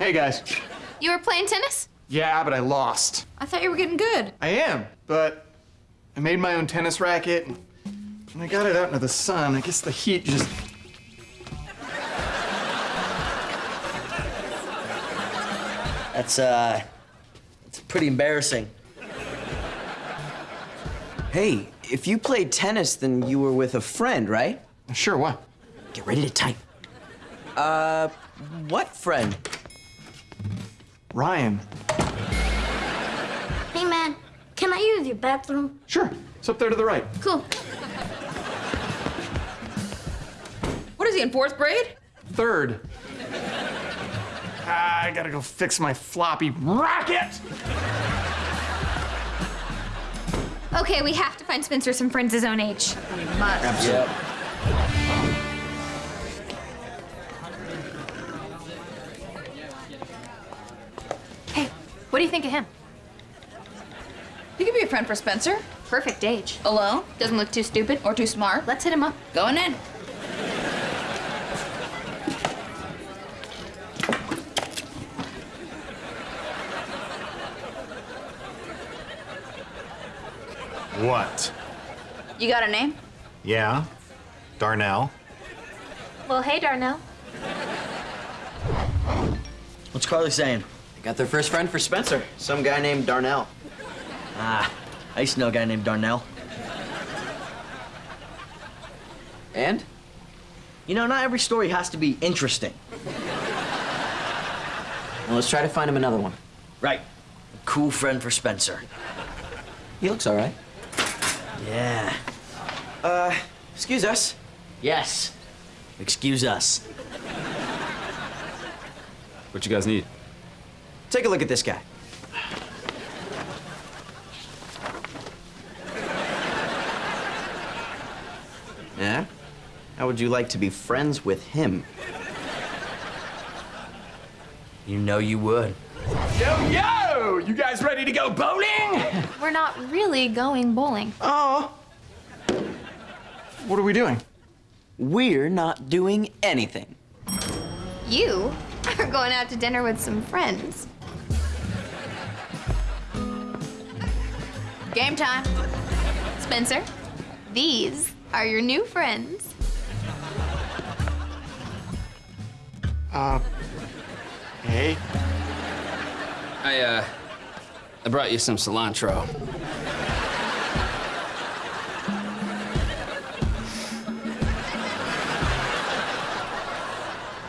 Hey, guys. You were playing tennis? Yeah, but I lost. I thought you were getting good. I am, but I made my own tennis racket. and When I got it out into the sun, I guess the heat just. That's, uh, it's pretty embarrassing. Hey, if you played tennis, then you were with a friend, right? Sure, what? Get ready to type. Uh, what friend? Ryan. Hey, man, can I use your bathroom? Sure. It's up there to the right. Cool. What is he, in fourth grade? Third. Ah, I gotta go fix my floppy racket! Okay, we have to find Spencer some friends his own age. We must. Yep. Do you think of him? He could be a friend for Spencer. Perfect age. Alone Doesn't look too stupid. or too smart. Let's hit him up. Going in. What? You got a name? Yeah? Darnell? Well, hey, Darnell. What's Carly saying? They got their first friend for Spencer, some guy named Darnell. Ah, I used to know a guy named Darnell. And? You know, not every story has to be interesting. Well, let's try to find him another one. Right. A cool friend for Spencer. He looks all right. Yeah. Uh, excuse us. Yes. Excuse us. What you guys need? Take a look at this guy. Yeah? How would you like to be friends with him? You know you would. Yo, yo! You guys ready to go bowling? We're not really going bowling. Oh. What are we doing? We're not doing anything. You are going out to dinner with some friends. Game time. Spencer, these are your new friends. Uh. Hey. I, uh, I brought you some cilantro.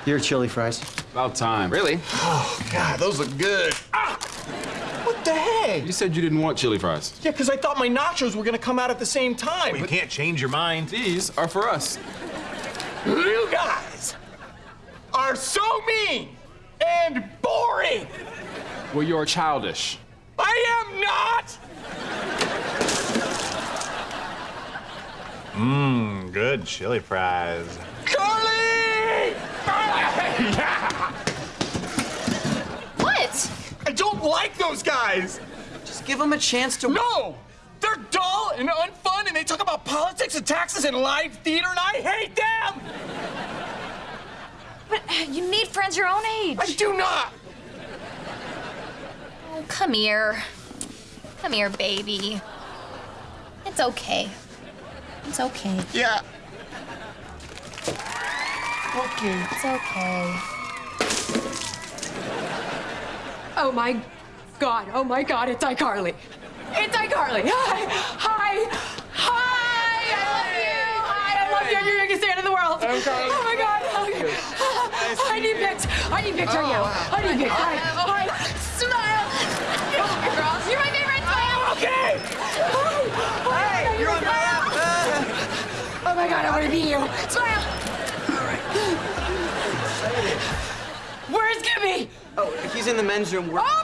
Your chili fries. About time. Really? Oh, God, those look good. Ah! What the heck? You said you didn't want chili fries. Yeah, because I thought my nachos were gonna come out at the same time. You can't change your mind. These are for us. You guys are so mean and boring. Well, you're childish. I am not. Mmm, good chili fries. Carly! yeah! What? I don't like those guys. Just give them a chance to. No! They're dull and unfun, and they talk about politics and taxes and live theater, and I hate them! But uh, you need friends your own age. I do not! Oh, come here. Come here, baby. It's okay. It's okay. Yeah. Okay. It's okay. Oh my God, oh my God, it's iCarly. It's iCarly. Hi, hi, hi, I love you. Hi, I love you. You're the biggest fan in the world. I'm Carly. Oh my God. Oh, I need pics. I need pics right now. I need pics. Hi, hi. Smile. Oh, girls, you're my favorite. Smile. Okay! Hi. Hey, you're on my lap. Oh my God, I want to be you. Smile. All right. Where's Gibby? Oh, he's in the men's room. We're... Oh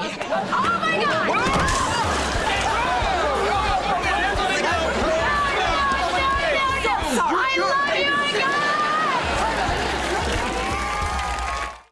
I met Gibby. I touched Gibby. Oh my God!